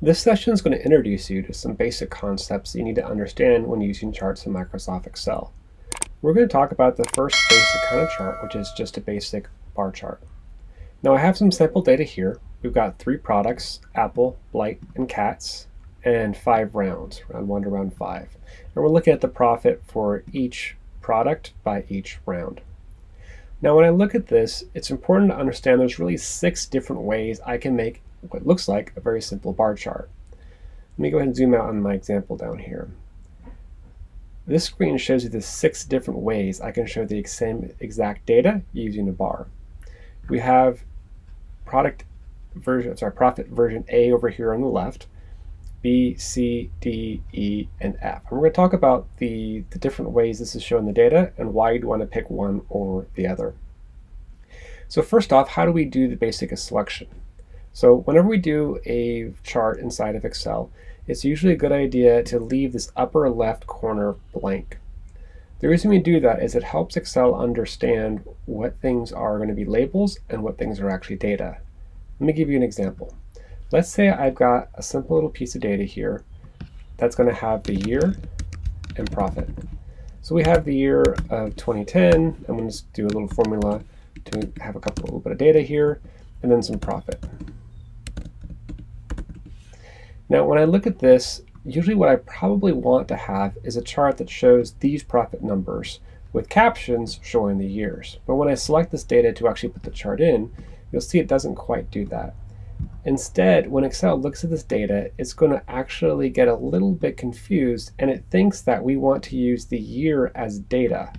This session is going to introduce you to some basic concepts you need to understand when using charts in Microsoft Excel. We're going to talk about the first basic kind of chart, which is just a basic bar chart. Now I have some sample data here. We've got three products, Apple, Blight, and Cats, and five rounds, round one to round five. And we're looking at the profit for each product by each round. Now when I look at this, it's important to understand there's really six different ways I can make what looks like a very simple bar chart. Let me go ahead and zoom out on my example down here. This screen shows you the six different ways I can show the same exact data using a bar. We have product version, sorry, profit version A over here on the left, B, C, D, E, and F. And we're going to talk about the, the different ways this is showing the data and why you'd want to pick one or the other. So first off, how do we do the basic selection? So whenever we do a chart inside of Excel, it's usually a good idea to leave this upper left corner blank. The reason we do that is it helps Excel understand what things are going to be labels and what things are actually data. Let me give you an example. Let's say I've got a simple little piece of data here that's going to have the year and profit. So we have the year of 2010. I'm going to do a little formula to have a couple little bit of data here, and then some profit. Now, when I look at this, usually what I probably want to have is a chart that shows these profit numbers with captions showing the years. But when I select this data to actually put the chart in, you'll see it doesn't quite do that. Instead, when Excel looks at this data, it's going to actually get a little bit confused and it thinks that we want to use the year as data.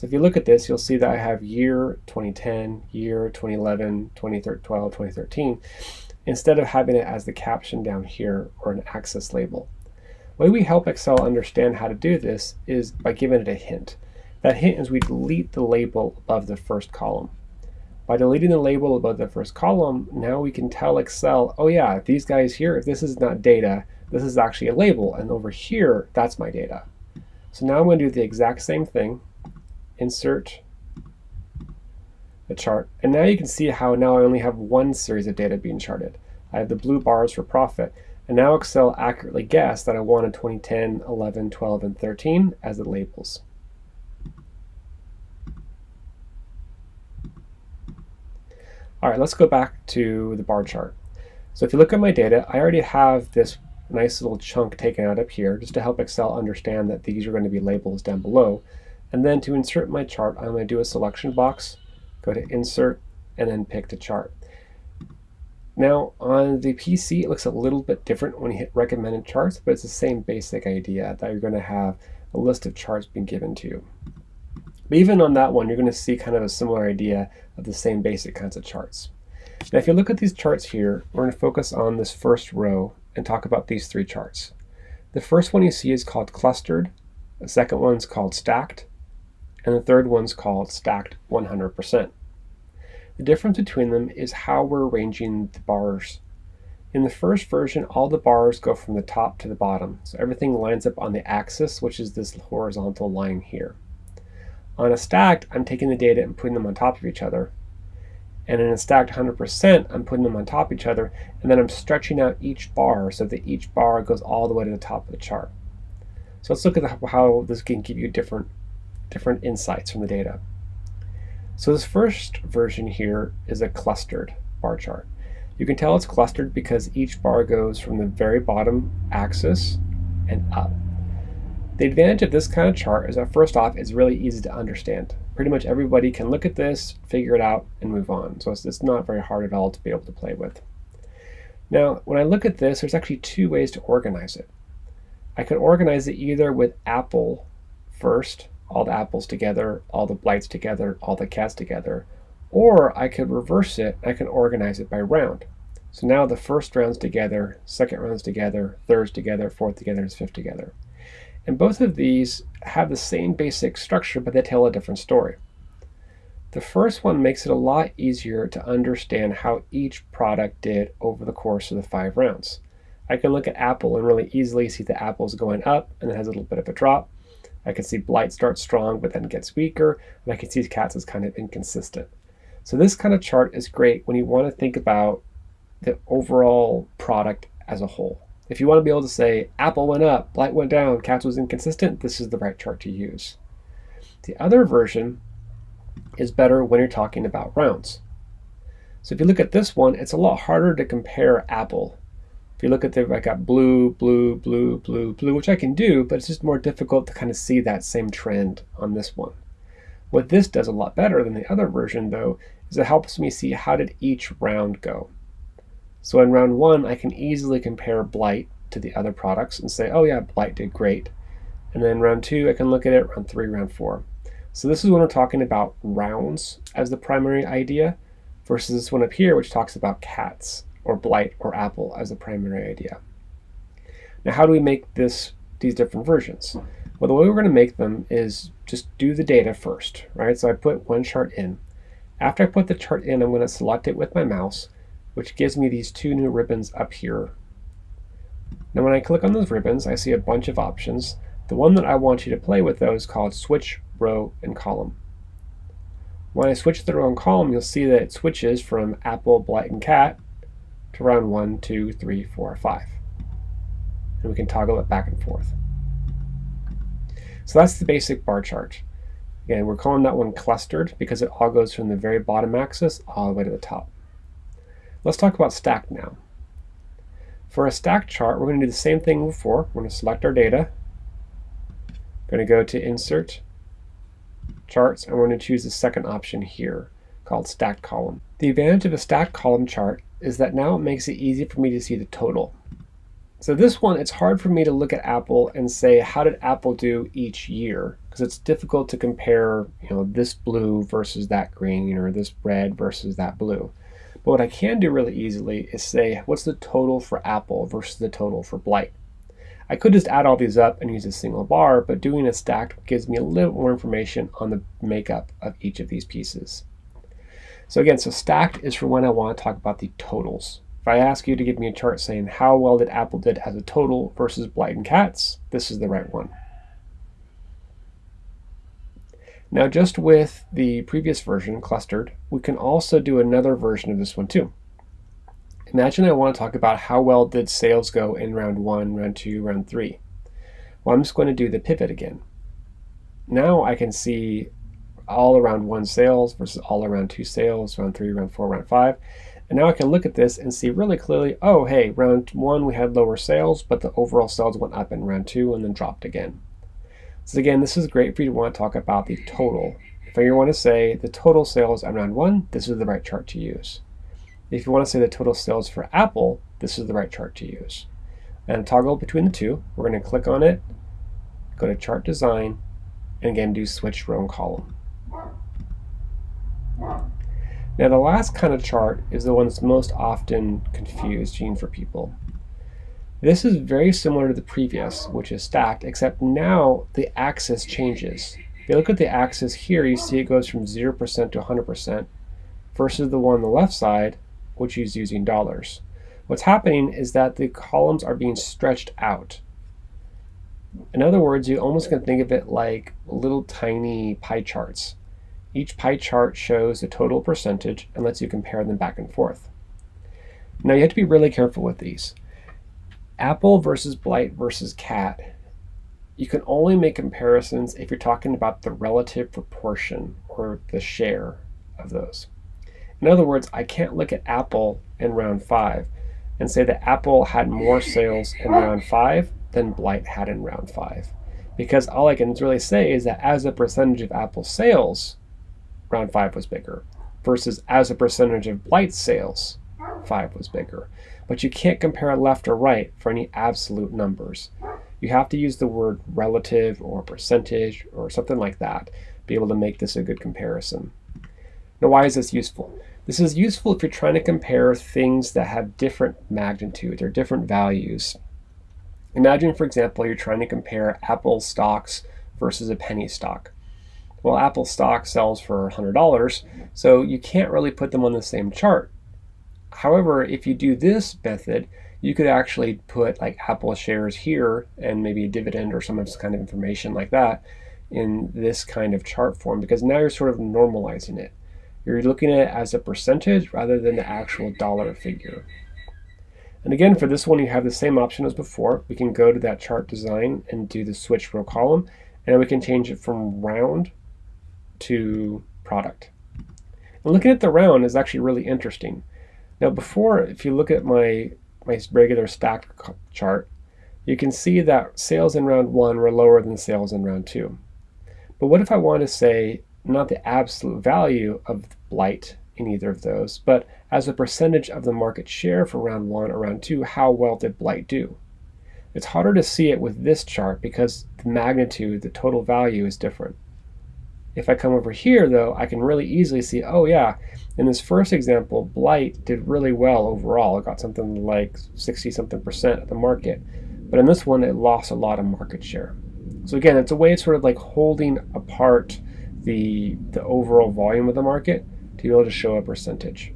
So if you look at this, you'll see that I have year 2010, year 2011, 2012, 2013 instead of having it as the caption down here or an axis label. The way we help Excel understand how to do this is by giving it a hint. That hint is we delete the label above the first column. By deleting the label above the first column, now we can tell Excel, oh yeah, these guys here, if this is not data, this is actually a label, and over here, that's my data. So now I'm going to do the exact same thing, insert a chart. And now you can see how now I only have one series of data being charted. I have the blue bars for profit. And now Excel accurately guessed that I wanted 2010, 11, 12, and 13 as the labels. All right, let's go back to the bar chart. So if you look at my data, I already have this nice little chunk taken out up here just to help Excel understand that these are going to be labels down below. And then to insert my chart, I'm going to do a selection box go to Insert, and then pick the chart. Now on the PC, it looks a little bit different when you hit recommended charts, but it's the same basic idea that you're going to have a list of charts being given to you. But even on that one, you're going to see kind of a similar idea of the same basic kinds of charts. Now if you look at these charts here, we're going to focus on this first row and talk about these three charts. The first one you see is called clustered, the second one's called stacked, and the third one's called stacked 100%. The difference between them is how we're arranging the bars. In the first version, all the bars go from the top to the bottom, so everything lines up on the axis, which is this horizontal line here. On a stacked, I'm taking the data and putting them on top of each other. And in a stacked 100%, I'm putting them on top of each other, and then I'm stretching out each bar so that each bar goes all the way to the top of the chart. So let's look at how this can give you different different insights from the data. So this first version here is a clustered bar chart. You can tell it's clustered because each bar goes from the very bottom axis and up. The advantage of this kind of chart is that first off, it's really easy to understand. Pretty much everybody can look at this, figure it out, and move on. So it's, it's not very hard at all to be able to play with. Now, when I look at this, there's actually two ways to organize it. I could organize it either with Apple first, all the apples together, all the blights together, all the cats together. Or I could reverse it, I can organize it by round. So now the first round's together, second round's together, third's together, fourth together, and fifth together. And both of these have the same basic structure, but they tell a different story. The first one makes it a lot easier to understand how each product did over the course of the five rounds. I can look at Apple and really easily see the apples going up and it has a little bit of a drop. I can see Blight starts strong but then gets weaker, and I can see Cats is kind of inconsistent. So this kind of chart is great when you want to think about the overall product as a whole. If you want to be able to say Apple went up, Blight went down, Cats was inconsistent, this is the right chart to use. The other version is better when you're talking about rounds. So if you look at this one, it's a lot harder to compare Apple. If you look at the, I got blue, blue, blue, blue, blue, which I can do, but it's just more difficult to kind of see that same trend on this one. What this does a lot better than the other version, though, is it helps me see how did each round go. So in round one, I can easily compare Blight to the other products and say, oh yeah, Blight did great. And then round two, I can look at it, round three, round four. So this is when we're talking about rounds as the primary idea versus this one up here, which talks about cats or blight or apple as the primary idea. Now, how do we make this these different versions? Well, the way we're going to make them is just do the data first, right? So I put one chart in. After I put the chart in, I'm going to select it with my mouse, which gives me these two new ribbons up here. Now when I click on those ribbons, I see a bunch of options. The one that I want you to play with though is called Switch Row and Column. When I switch the row and column, you'll see that it switches from Apple, Blight, and Cat to round 1, 2, 3, 4, 5. And we can toggle it back and forth. So that's the basic bar chart. Again, we're calling that one clustered because it all goes from the very bottom axis all the way to the top. Let's talk about stacked now. For a stacked chart, we're going to do the same thing before. We're going to select our data. We're going to go to Insert, Charts, and we're going to choose the second option here called Stacked Column. The advantage of a stacked column chart is that now it makes it easy for me to see the total. So this one, it's hard for me to look at Apple and say, how did Apple do each year? Because it's difficult to compare, you know, this blue versus that green, or this red versus that blue. But what I can do really easily is say, what's the total for Apple versus the total for Blight? I could just add all these up and use a single bar, but doing a stacked gives me a little more information on the makeup of each of these pieces. So again, so stacked is for when I want to talk about the totals. If I ask you to give me a chart saying how well did Apple did as a total versus Blight and Cats, this is the right one. Now just with the previous version clustered, we can also do another version of this one too. Imagine I want to talk about how well did sales go in round one, round two, round three. Well, I'm just going to do the pivot again. Now I can see all around one sales versus all around two sales, round three, round four, round five. And now I can look at this and see really clearly, oh, hey, round one we had lower sales, but the overall sales went up in round two and then dropped again. So again, this is great for you to want to talk about the total. If you want to say the total sales on round one, this is the right chart to use. If you want to say the total sales for Apple, this is the right chart to use. And toggle between the two, we're going to click on it, go to chart design, and again do switch row and column. Now the last kind of chart is the one that's most often confused. confusing for people. This is very similar to the previous, which is stacked, except now the axis changes. If you look at the axis here, you see it goes from 0% to 100% versus the one on the left side, which is using dollars. What's happening is that the columns are being stretched out. In other words, you almost can think of it like little tiny pie charts. Each pie chart shows the total percentage and lets you compare them back and forth. Now you have to be really careful with these. Apple versus Blight versus Cat, you can only make comparisons if you're talking about the relative proportion or the share of those. In other words, I can't look at Apple in round five and say that Apple had more sales in round five than Blight had in round five. Because all I can really say is that as a percentage of Apple sales, round five was bigger, versus as a percentage of Blight sales, five was bigger. But you can't compare left or right for any absolute numbers. You have to use the word relative or percentage or something like that, be able to make this a good comparison. Now, why is this useful? This is useful if you're trying to compare things that have different magnitudes or different values. Imagine, for example, you're trying to compare Apple stocks versus a penny stock. Well, Apple stock sells for $100, so you can't really put them on the same chart. However, if you do this method, you could actually put like Apple shares here and maybe a dividend or some of this kind of information like that in this kind of chart form because now you're sort of normalizing it. You're looking at it as a percentage rather than the actual dollar figure. And again, for this one, you have the same option as before. We can go to that chart design and do the switch row column, and we can change it from round to product. And looking at the round is actually really interesting. Now before, if you look at my, my regular stacked chart, you can see that sales in round one were lower than sales in round two. But what if I want to say not the absolute value of blight in either of those, but as a percentage of the market share for round one or round two, how well did blight do? It's harder to see it with this chart because the magnitude, the total value is different. If I come over here though, I can really easily see, oh yeah, in this first example, Blight did really well overall. It got something like 60 something percent of the market. But in this one, it lost a lot of market share. So again, it's a way of sort of like holding apart the, the overall volume of the market to be able to show a percentage.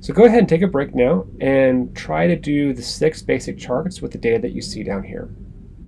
So go ahead and take a break now and try to do the six basic charts with the data that you see down here.